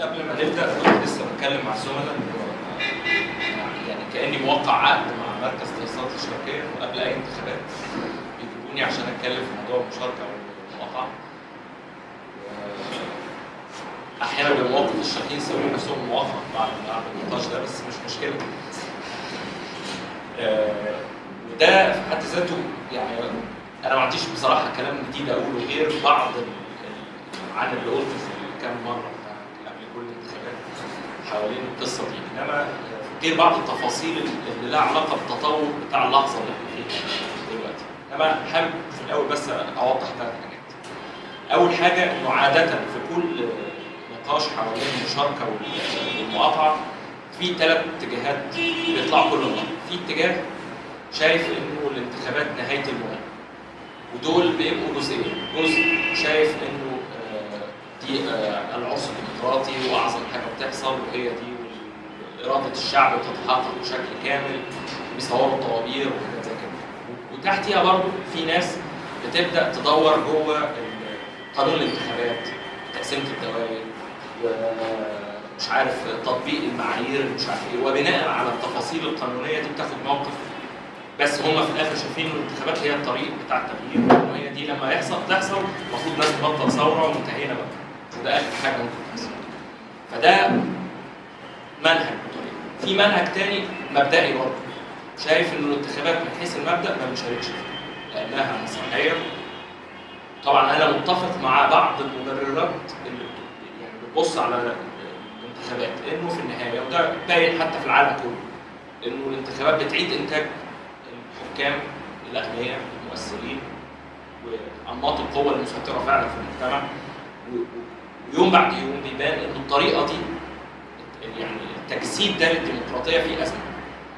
قبل ما نبدأ كنت لسه بتكلم مع الزملاء يعني كأني موقع عقد مع مركز دراسات الاشتراكيه وقبل أي انتخابات. بيجيبوني عشان أتكلم في موضوع المشاركة والمقاطعه أحيانا بيبقى الشرقيين يسووا نفسهم موافق بعد بعد النقاش ده بس مش مشكلة. آه، وده في حد ذاته يعني أنا ما عنديش بصراحة كلام جديد أقوله غير بعض عن اللي قلته في كام مرة بتاع قبل كل الانتخابات حوالين القصة دي. إنما غير بعض التفاصيل اللي لها علاقة بالتطور بتاع اللحظة اللي إحنا فيها دلوقتي. إنما حابب في الأول بس أوضح ثلاث حاجات. أول حاجة إنه عادة في كل نقاش حوالين المشاركة وال- والمقاطعة في ثلاث اتجاهات بيطلعوا كل مرة. في اتجاه شايف إنه الانتخابات نهاية المهم ودول بيبقوا جزئين. جزء شايف آه، العرس الديمقراطي وأعظم حاجة بتحصل وهي دي إرادة الشعب بتتحقق بشكل كامل بيصوروا طوابير وحاجات زي كده. وتحتيها برضه في ناس بتبدأ تدور جوه قانون الانتخابات تقسيمة الدوائر ومش عارف تطبيق المعايير مش عارف إيه وبناء على التفاصيل القانونية دي بتاخد موقف. بس هم في الآخر شايفين إن الانتخابات هي الطريق بتاع التغيير وهي دي لما يحصل تحصل المفروض الناس تبطل ثورة وانتهينا بقى. وده آخر حاجة ممكن تحصل. فده منهج طريق في منهج تاني مبدئي برضه. شايف إن الانتخابات من حيث المبدأ ما بنشاركش فيها لأنها مسرحية. طبعا أنا متفق مع بعض المبررات اللي يعني بتبص على الانتخابات إنه في النهاية وده باين حتى في العالم كله إنه الانتخابات بتعيد إنتاج الحكام الأغنياء المؤثرين وأنماط القوى المسيطرة فعلا في المجتمع ويوم بعد يوم بيبان إن الطريقة دي يعني التجسيد ده للديمقراطيه فيه أزمة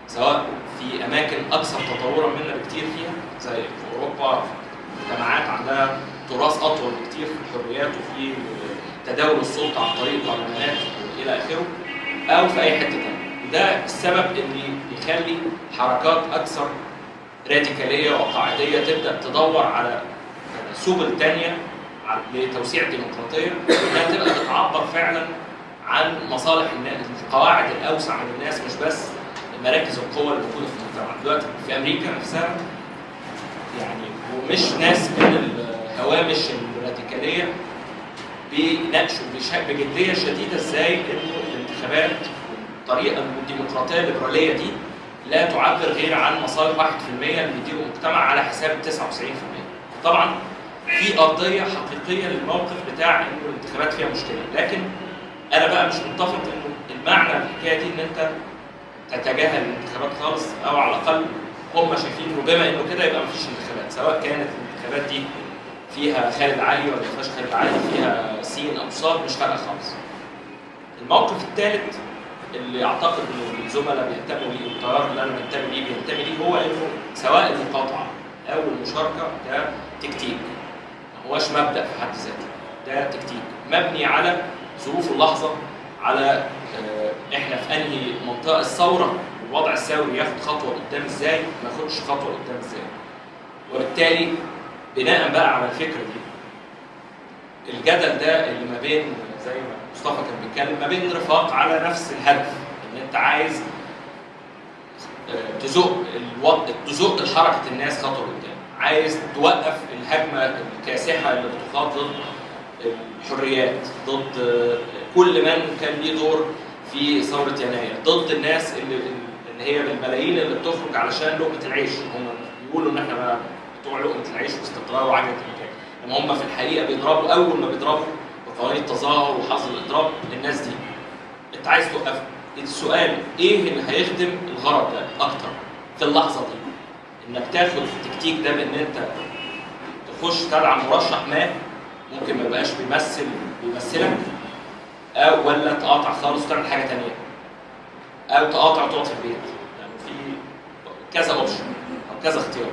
سواء في أماكن أكثر تطورا منا بكتير فيها زي في أوروبا مجتمعات عندها تراث أطول بكتير في الحريات وفي تداول السلطة عن طريق البرلمانات إلى آخره أو في أي حتة ثانية وده السبب اللي يخلي حركات أكثر راديكالية وقاعدية تبدأ تدور على سبل ثانية لتوسيع الديمقراطية انها تبقى بتعبر فعلا عن مصالح الناس القواعد الأوسع من الناس مش بس مراكز القوى الموجوده في المجتمع. دلوقتي في أمريكا نفسها يعني ومش ناس من الهوامش الراديكالية بيناقشوا بجدية شديدة إزاي إنه الانتخابات والطريقة الديمقراطية الليبرالية دي لا تعبر غير عن مصالح 1% اللي بيديروا المجتمع على حساب 99% طبعا في ارضيه حقيقية للموقف بتاع انه الانتخابات فيها مشكلة. لكن أنا بقى مش متفق انه المعنى الحكاية دي إن أنت تتجاهل الانتخابات خالص أو على الأقل هم شايفين انه بما إنه كده يبقى مفيش انتخابات سواء كانت الانتخابات دي فيها خالد علي ولا ما فيهاش خالد علي فيها سين أو صاد مش فارقة خالص. الموقف الثالث اللي أعتقد ان الزملاء بينتموا ليه والتيار اللي أنا بنتمي ليه بينتمي ليه هو إنه سواء المقاطعة أو المشاركة ده تكتيك. هوش مبدأ في حد ذاته. ده تكتيك. مبني على ظروف اللحظة على آه، إحنا في أنهي منطقة الثورة والوضع الثوري ياخد خطوة قدام إزاي ما ياخدش خطوة قدام إزاي. وبالتالي بناء بقى على الفكرة دي الجدل ده اللي ما بين زي ما مصطفى كان بيتكلم ما بين رفاق على نفس الهدف إن أنت عايز آه، تزق الوقت تزق حركة الناس خطوة قدام. عايز توقف الهجمة الكاسحة اللي بتخاض ضد الحريات ضد كل من كان ليه دور في ثورة يناير ضد الناس اللي اللي هي بالملايين اللي بتخرج علشان لقمة العيش. هم بيقولوا إن إحنا بتوع لقمة العيش واستقرار وعجلة المكان إنما هم في الحقيقة بيضربوا أول ما بيضربوا بقوانين التظاهر وحظر الإضراب الناس دي. أنت عايز توقفها السؤال إيه اللي هيخدم الغرض ده أكتر في اللحظة دي؟ إنك تاخد التكتيك ده بإن أنت تخش تدعم مرشح ما ممكن ما يبقاش بيمثل بيمثلك أو ولا تقاطع خالص وتعمل حاجة تانية. أو تقاطع وتقعد في البيت. يعني في كذا اوبشن أو كذا اختيار.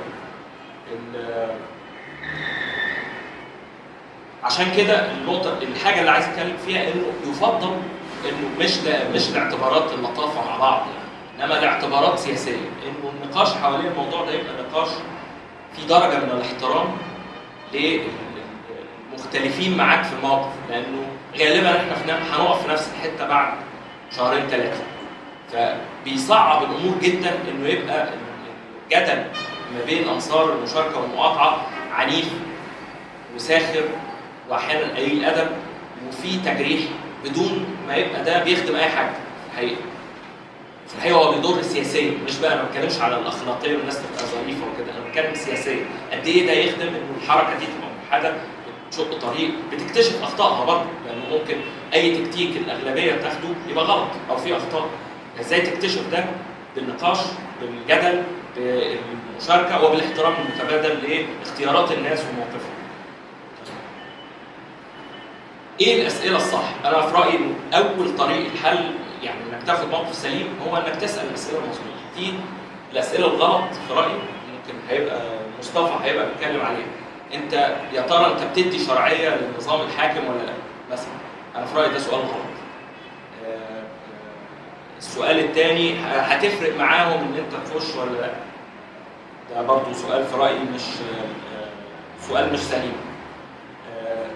عشان كده النقطة الحاجة اللي عايز أتكلم فيها إنه يفضل إنه مش مش لاعتبارات اللطافة مع بعض. يعني إنما لاعتبارات سياسية إنه النقاش حوالين الموضوع ده يبقى نقاش في درجة من الاحترام مختلفين معاك في الموقف لأنه غالبا إحنا هنقف في نفس الحتة بعد شهرين ثلاثة فبيصعب الأمور جدا إنه يبقى الجدل ما بين أنصار المشاركة والمقاطعة عنيف وساخر واحيانا قليل ادب وفي تجريح بدون ما يبقى ده بيخدم أي حاجة الحقيقة. في الحقيقة هو بيضر سياسيا مش بقى ما بتكلمش على الأخلاقية والناس تبقى ظريفة وكده أنا بتكلم سياسيا قد إيه ده يخدم انه الحركة دي تبقى موحدة بتشق طريق بتكتشف أخطائها برضه لأنه ممكن أي تكتيك الأغلبية تاخده يبقى غلط أو فيه أخطاء. إزاي تكتشف ده؟ بالنقاش بالجدل بالمشاركة وبالاحترام المتبادل لاختيارات الناس وموقفهم. إيه الأسئلة الصح؟ أنا في رأيي أول طريق الحل يعني إنك تاخد موقف سليم هو إنك تسأل الأسئلة المظبوطة. في الأسئلة الغلط في رأيي ممكن هيبقى مصطفى هيبقى بيتكلم عليها. أنت يا ترى أنت بتدي شرعية للنظام الحاكم ولا لأ؟ مثلا أنا في رأيي ده سؤال غلط. آه، آه، السؤال الثاني هتفرق معاهم إن أنت تخش ولا لأ؟ ده برضه سؤال في رأيي مش آه، سؤال مش سليم.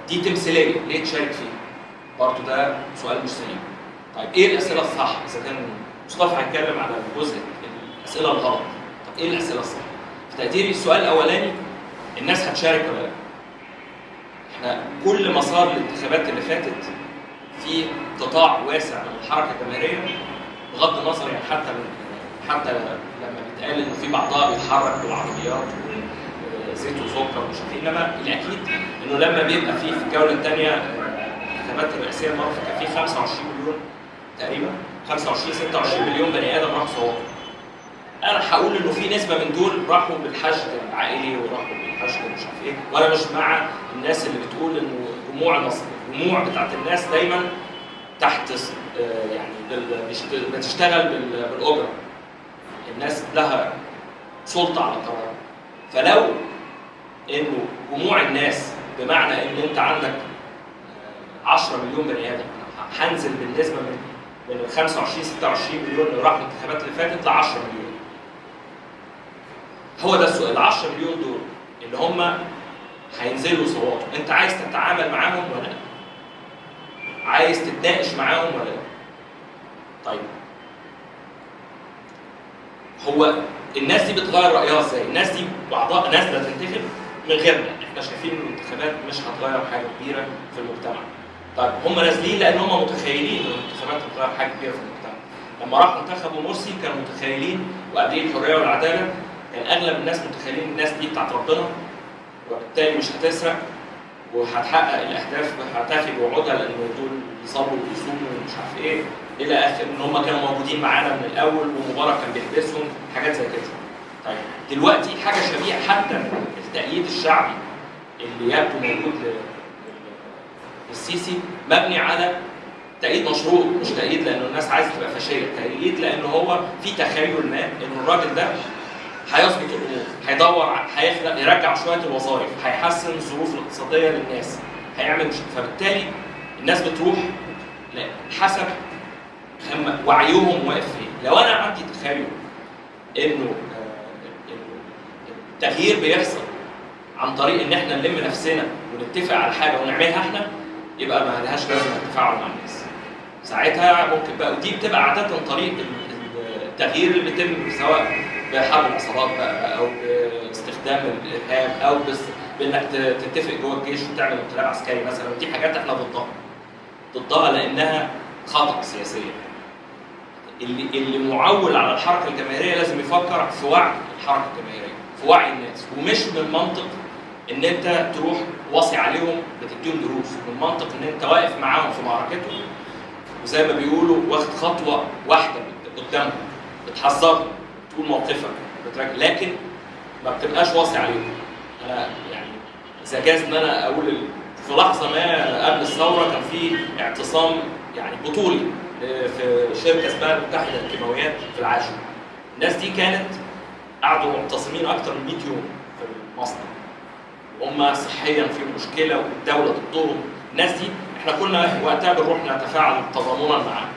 دي تمثيلية ليه تشارك فيها؟ برضه ده سؤال مش سليم. طيب إيه الأسئلة الصح؟ إذا كان مصطفى هيتكلم على الجزء الأسئلة الغلط. طب إيه الأسئلة الصح؟ في تقديري السؤال الأولاني الناس هتشارك ولا لأ؟ إحنا كل مسار الانتخابات اللي فاتت في قطاع واسع من الحركه الجماهيرية بغض النظر يعني حتى حتى لما بيتقال إنه في بعضها بيتحرك بالعربيات وزيت وسكر ومش عارف إيه، إنما الأكيد إنه لما بيبقى في في الجولة الثانية الانتخابات الرئاسية المرة كان في 25 مليون تقريبا 25 26 مليون بني آدم راحوا صوتوا أنا هقول إنه في نسبة من دول راحوا بالحشد العائلي وراحوا بالحشد مش عارف إيه. وأنا مش مع الناس اللي بتقول إنه جموع مصر الجموع بتاعت الناس دايما تحت آه، يعني بتشتغل بال- بالأجرة. الناس لها سلطة على القرار. فلو إنه جموع الناس بمعنى إن أنت عندك آه، 10 مليون بني آدم هنزل بالنسبة من من ال 25 26 مليون اللي راحوا الانتخابات اللي فاتت ل 10 مليون هو ده السؤال ال 10 مليون دول اللي هم هينزلوا صواتوا انت عايز تتعامل معاهم ولا لا؟ عايز تتناقش معاهم ولا لا؟ طيب هو الناس دي بتغير رأيها إزاي؟ الناس دي بعضها نازله تنتخب من غيرنا، إحنا شايفين إن الانتخابات مش هتغير حاجة كبيرة في المجتمع. طيب هم نازلين لأن هم متخيلين إن الانتخابات هتغير حاجة كبيرة في المجتمع. لما راحوا انتخبوا مرسي كانوا متخيلين وقبليه الحرية والعدالة كان أغلب الناس متخيلين الناس دي بتاعت ربنا وبالتالي مش هتسرق وهتحقق الأهداف هتفي بوعودها لأن دول بيصلوا وبيصوموا ومش عارف إيه إلى آخر إن هم كانوا موجودين معانا من الأول ومبارك كان بيحبسهم حاجات زي كده. طيب دلوقتي حاجة شبيهة حتى التأييد الشعبي اللي يبدو موجود للسيسي مبني على تأييد مشروط مش تأييد لأنه الناس عايزة تبقى فاشية، تأييد لأنه هو في تخيل ما إنه الراجل ده هيظبط الأمور، هيدور هيخلق يرجع شوية الوظائف، هيحسن الظروف الاقتصادية للناس، هيعمل مش فبالتالي الناس بتروح حسب هم وعيهم واقف فين، لو أنا عندي تخيل إنه آه، إنه التغيير بيحصل عن طريق إن إحنا نلم نفسنا ونتفق على حاجة ونعملها إحنا يبقى ما لهاش لازمة التفاعل مع الناس. ساعتها ممكن بقى ودي بتبقى عادة طريق ال- ال- التغيير اللي بيتم سواء بحرب العصابات بقى أو باستخدام الإرهاب أو بس بإنك تتفق جوه الجيش وتعمل انقلاب عسكري مثلا ودي حاجات إحنا ضدها. ضدها لأنها خطأ سياسيا. اللي اللي معول على الحركة الجماهيرية لازم يفكر في وعي الحركة الجماهيرية، في وعي الناس ومش من منطق إن أنت تروح واصي عليهم بتديهم دروس، من منطق إن أنت واقف معاهم في معركتهم وزي ما بيقولوا واخد خطوة واحدة قدامهم بتحذرهم تقول موقفك بتراجع لكن ما بتبقاش واصي عليهم. أنا يعني إذا جاز إن أنا أقول في لحظة ما قبل الثورة كان في اعتصام يعني بطولي في شركة اسمها المتحدة للكيماويات في العاشر. الناس دي كانت قعدوا معتصمين أكتر من 100 يوم في المصنع. هم صحيا في مشكلة والدولة ضدهم، الناس دي إحنا كنا وقتها بنروح نتفاعل تضامنا معاهم.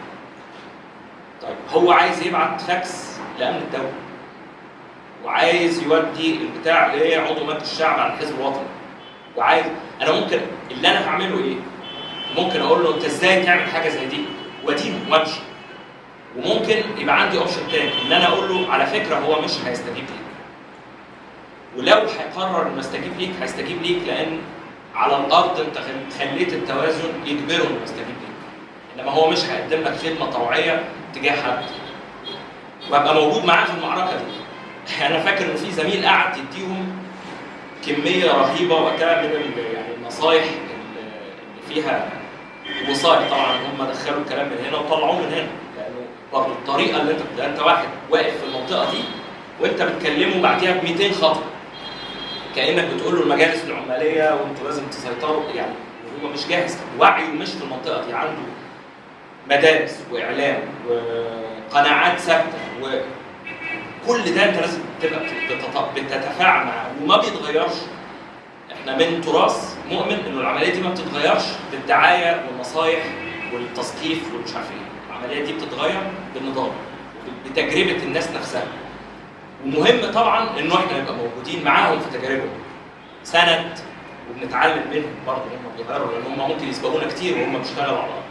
طيب هو عايز يبعت فاكس لأمن الدولة. وعايز يودي البتاع اللي هي عضو مجلس الشعب على الحزب الوطني. وعايز أنا ممكن اللي أنا هعمله إيه؟ ممكن أقول له أنت إزاي تعمل حاجة زي دي؟ وادينه وامشي وممكن يبقى عندي اوبشن تاني إن أنا أقول له على فكرة هو مش هيستجيب ليك ولو هيقرر إنه يستجيب ليك هيستجيب ليك لأن على الأرض أنت خليت التوازن يجبره إنه يستجيب ليك. إنما هو مش هيقدم لك خدمة طوعية تجاه حد. وأبقى موجود معاه في المعركة دي. أنا فاكر ان في زميل قعد يديهم كمية رهيبة وقتها من يعني النصايح اللي فيها وصاية طبعا هم دخلوا الكلام من هنا وطلعوه من هنا. لأنه الطريقة اللي أنت أنت واحد واقف في المنطقة دي وأنت بتكلمه بعديها ب 200 خطوة. كأنك بتقول له المجالس العمالية وانتوا لازم تسيطروا. يعني هو مش جاهز. وعيه مش في المنطقة دي. عنده مدارس وإعلام وقناعات ثابتة. وكل ده أنت لازم تبقى بتت- بتتفاعل معاه. وما بيتغيرش. إحنا من تراث مؤمن إنه العملية دي ما بتتغيرش بالدعاية والنصايح والتثقيف والمش عارف إيه. العملية دي بتتغير بالنظام بتجربة الناس نفسها. ومهم طبعا إنه إحنا نبقى موجودين معاهم في تجاربهم. سند وبنتعلم منهم برضه هم بيغيروا لأن هم ممكن يسبقونا كتير وهم بيشتغلوا على الأرض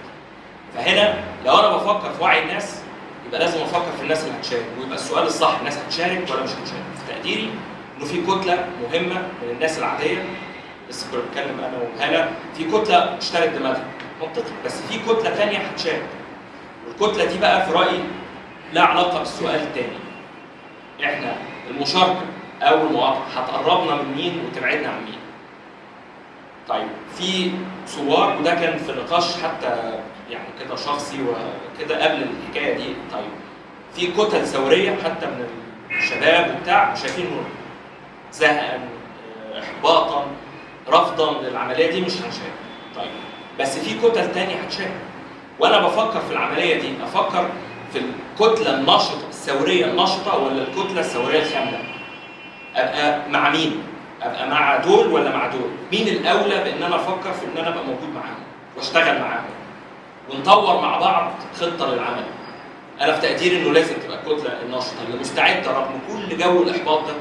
فهنا لو أنا بفكر في وعي الناس يبقى لازم أفكر في الناس اللي هتشارك. ويبقى السؤال الصح الناس هتشارك ولا مش هتشارك؟ في تقديري إنه في كتلة مهمة من الناس العادية لسه كنا بنتكلم أنا وهلا في كتلة اشترت دماغها. منطقي. بس في كتلة ثانية هتشارك. والكتلة دي بقى في رأيي لها علاقة بالسؤال الثاني إحنا المشاركة أو المواقعه هتقربنا من مين وتبعدنا عن مين؟ طيب في صور وده كان في نقاش حتى يعني كده شخصي وكده قبل الحكاية دي. طيب في كتل ثورية حتى من الشباب وبتاع شايفين زهقا آه، احباطا رفضا للعملية دي مش هنشارك طيب بس في كتل تانية هتشارك وأنا بفكر في العملية دي أفكر في الكتلة النشطة الثورية النشطة ولا الكتلة الثورية الخاملة؟ أبقى مع مين؟ أبقى مع دول ولا مع دول؟ مين الأولى بإن أنا أفكر في إن أنا أبقى موجود معاهم وأشتغل معاهم ونطور مع بعض خطة للعمل؟ أنا في تقديري إنه لازم تبقى الكتلة النشطة اللي مستعدة رغم كل جو الإحباط ده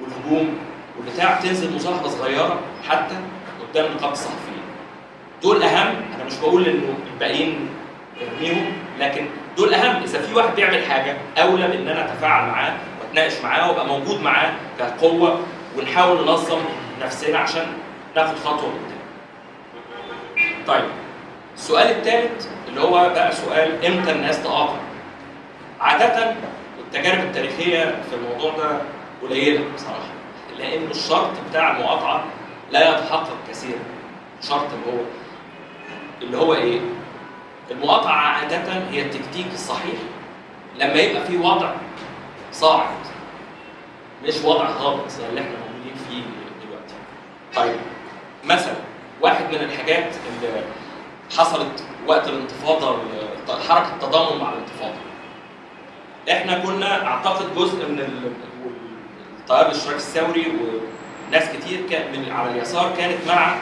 والهجوم والبتاع تنزل مظاهره صغيرة حتى قدام نقابه الصحفيين. دول أهم أنا مش بقول إنه الباقيين ارميهم لكن دول أهم إذا في واحد بيعمل حاجة أولى بان أنا أتفاعل معاه وأتناقش معاه وأبقى موجود معاه كقوة ونحاول ننظم نفسنا عشان ناخد خطوة قدام. طيب السؤال الثالث اللي هو بقى سؤال إمتى الناس تقاطع؟ عادة التجارب التاريخية في الموضوع ده قليلة بصراحة لأن الشرط بتاع المقاطعة لا يتحقق كثيرا الشرط اللي هو اللي هو إيه؟ المقاطعة عادة هي التكتيك الصحيح لما يبقى في وضع صاعد مش وضع هابط زي اللي إحنا موجودين فيه دلوقتي. طيب مثلا واحد من الحاجات اللي حصلت وقت الانتفاضة حركة التضامن مع الانتفاضة. إحنا كنا أعتقد جزء من ال- التيار الاشتراكي الثوري وناس كتير من على اليسار كانت مع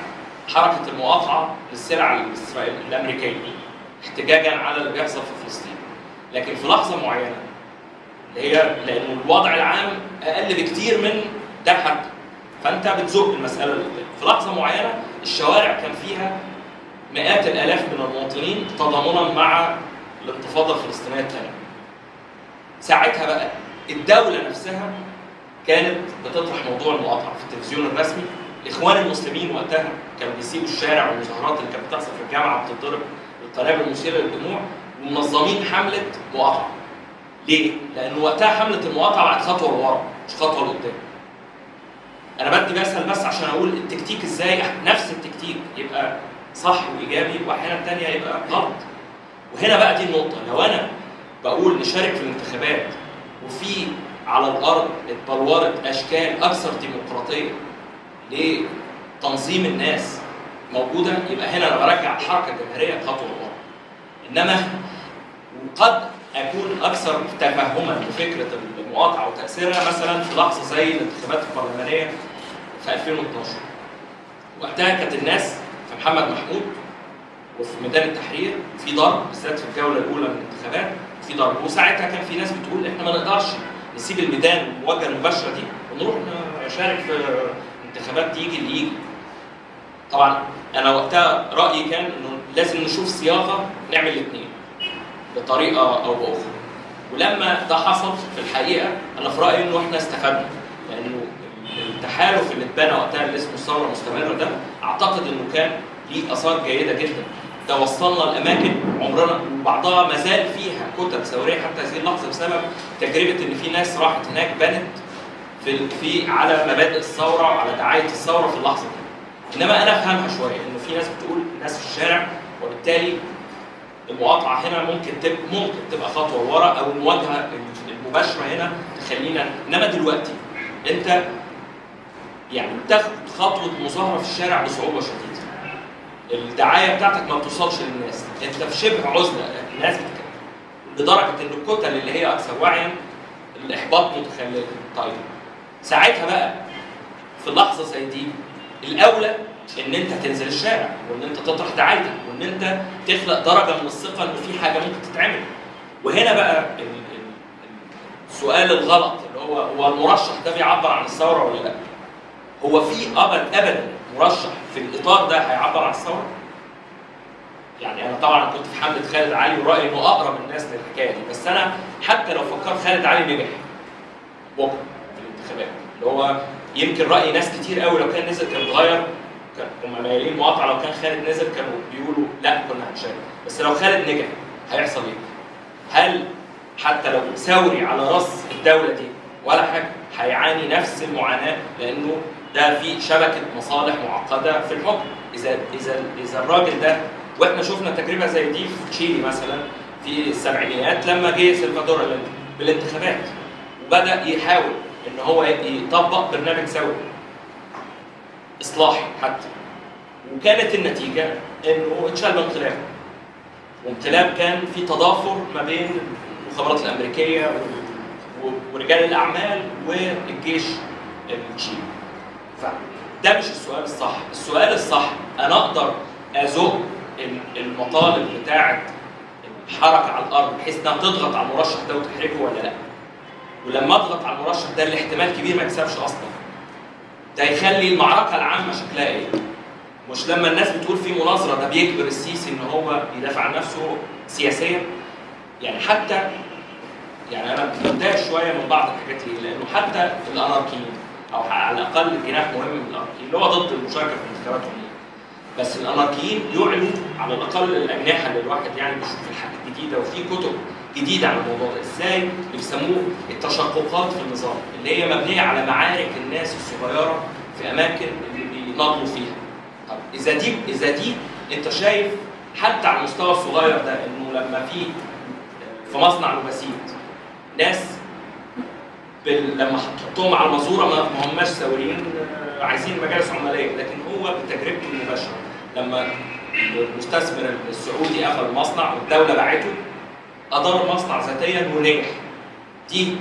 حركة المقاطعة للسلع الإسرائيلية الأمريكية احتجاجا على اللي بيحصل في فلسطين. لكن في لحظة معينة اللي هي لأنه الوضع العام أقل بكتير من ده حتى فأنت بتزق المسألة لقدام في لحظة معينة الشوارع كان فيها مئات الآلاف من المواطنين تضامنا مع الانتفاضة الفلسطينية الثانية ساعتها بقى الدولة نفسها كانت بتطرح موضوع المقاطعة في التلفزيون الرسمي. الاخوان المسلمين وقتها كانوا بيسيبوا الشارع والمظاهرات اللي كانت بتحصل في الجامعة بتتضرب بالقنابل المثيرة للدموع ومنظمين حملة مقاطعة ليه؟ لأن وقتها حملة المقاطعة بعد خطوة لورا مش خطوة لقدام. أنا بدي مثل بس عشان أقول التكتيك إزاي نفس التكتيك يبقى صح وإيجابي وأحيانا تانية يبقى غلط. وهنا بقى دي النقطة لو أنا بقول نشارك في الانتخابات وفي على الأرض اتبلورت أشكال أكثر ديمقراطية لتنظيم الناس موجودة يبقى هنا أنا برجع الحركة الجماهيرية خطوة لورا. إنما وقد أكون أكثر تفهما لفكرة المقاطعة وتأثيرها مثلا في لحظة زي الانتخابات البرلمانية في 2012 وقتها كانت الناس في محمد محمود وفي ميدان التحرير في ضرب بالذات في الجولة الأولى من الانتخابات في ضرب وساعتها كان في ناس بتقول إحنا ما نقدرش نسيب الميدان المواجهه المباشره دي ونروح نشارك في انتخابات تيجي اللي يجي طبعا أنا وقتها رأيي كان إنه لازم نشوف صياغة نعمل الاثنين بطريقة أو بأخرى. ولما ده حصل في الحقيقة أنا في رأيي إنه إحنا استفدنا. لأنه التحالف اللي اتبنى وقتها اللي اسمه الثورة المستمرة ده أعتقد إنه كان ليه آثار جيدة جدا. ده وصلنا لأماكن عمرنا بعضها ما زال فيها كتب ثورية حتى هذه اللحظة بسبب تجربة إن في ناس راحت هناك بنت في في على مبادئ الثورة وعلى دعاية الثورة في اللحظة دي. إنما أنا أفهمها شوية إنه في ناس بتقول ناس في الشارع وبالتالي المقاطعة هنا ممكن تبقى ممكن تبقى خطوة ورا أو المواجهة المباشرة هنا تخلينا إنما دلوقتي أنت يعني بتاخد خطوة مظاهرة في الشارع بصعوبة شديدة. الدعاية بتاعتك ما بتوصلش للناس. أنت في شبه عزلة الناس لدرجة إن الكتل اللي هي أكثر وعيا الإحباط متخلل. طيب ساعتها بقى في لحظة زي دي الأولى إن أنت تنزل الشارع وإن أنت تطرح دعايتك وإن أنت تخلق درجة من الثقة إن في حاجة ممكن تتعمل وهنا بقى ال- ال- السؤال الغلط اللي هو هو المرشح ده بيعبر عن الثورة ولا لأ؟ هو في ابدا ابدا مرشح في الإطار ده هيعبر عن الثورة؟ يعني أنا طبعا كنت في حملة خالد علي ورايي إنه أقرب الناس للحكاية دي بس أنا حتى لو فكرت خالد علي نجح بكره في الانتخابات اللي هو يمكن رأي ناس كتير قوي لو كان نزل كان اتغير كان هم مايلين مقاطعة لو كان خالد نزل كانوا بيقولوا لا كنا هنشارك. بس لو خالد نجح هيحصل إيه؟ هل حتى لو ثوري على رأس الدولة دي ولا حاجة هيعاني نفس المعاناة؟ لأنه ده في شبكة مصالح معقدة في الحكم. إذا إذا إذا الراجل ده وإحنا شفنا تجربة زي دي في تشيلي مثلا في السبعينيات لما جه سلفادور بالانتخابات وبدأ يحاول إن هو يطبق برنامج ثوري إصلاحي حتى. وكانت النتيجة انه اتشال الانقلاب وانقلاب كان في تضافر ما بين المخابرات الأمريكية ورجال الأعمال والجيش التشيلي. فده مش السؤال الصح. السؤال الصح أنا أقدر أزق ال- المطالب بتاعة الحركة على الأرض بحيث إنها تضغط على المرشح ده وتحرجه ولا لأ؟ ولما اضغط على المرشح ده اللي احتمال كبير ما يكسبش أصلا. ده يخلي المعركة العامة شكلها إيه؟ مش لما الناس بتقول في مناظرة ده بيجبر السيسي إن هو يدافع عن نفسه سياسيا. يعني حتى يعني أنا متضايق شوية من بعض الحاجات دي لأنه حتى الاناركيين أو على الأقل جناح مهم من الاناركيين اللي هو ضد المشاركة في الانتخابات بس الأناركيين يعلنوا على الأقل الأجنحة اللي الواحد يعني بيشوف الحاجات الجديدة وفي كتب جديده عن الموضوع ده. إزاي؟ بيسموه التشققات في النظام اللي هي مبنية على معارك الناس الصغيرة في أماكن اللي بيناضلوا فيها. طب إذا دي إذا دي أنت شايف حتى على المستوى الصغير ده إنه لما في في مصنع لوباسيد ناس بال... لما حطهم على المزورة ما ما هماش ثوريين عايزين مجالس عماليه لكن هو بتجربته المباشرة. لما المستثمر السعودي قفل المصنع والدولة باعته أدار المصنع ذاتيا ونجح. دي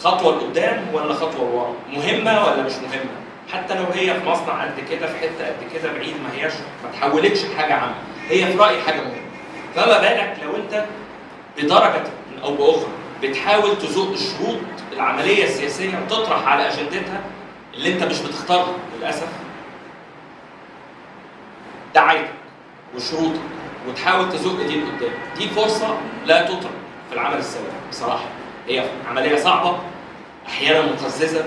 خطوة لقدام ولا خطوة لورا؟ مهمة ولا مش مهمة؟ حتى لو هي في مصنع قد كده في حتة قد كده بعيد ما هياش ما تحولتش لحاجة عامة. هي في رأيي حاجة مهمة. فما بالك لو أنت بدرجة أو بأخرى بتحاول تزق شروط العملية السياسية وتطرح على أجندتها اللي أنت مش بتختارها للأسف. دعايتك وشروطك وتحاول تزق دي لقدام دي فرصة لا تترك في العمل السياسي بصراحة. هي عملية صعبة أحيانا مقززه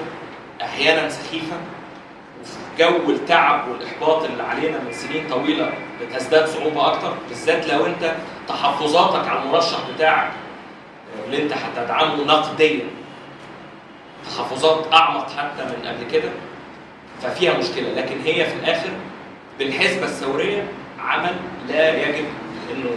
أحيانا سخيفة وفي جو التعب والإحباط اللي علينا من سنين طويلة بتزداد صعوبة أكتر بالذات لو أنت تحفظاتك على المرشح بتاعك اللي أنت هتدعمه نقديا. تحفظات أعمق حتى من قبل كده ففيها مشكلة. لكن هي في الآخر بالحسبة الثورية عمل لا يجب إلا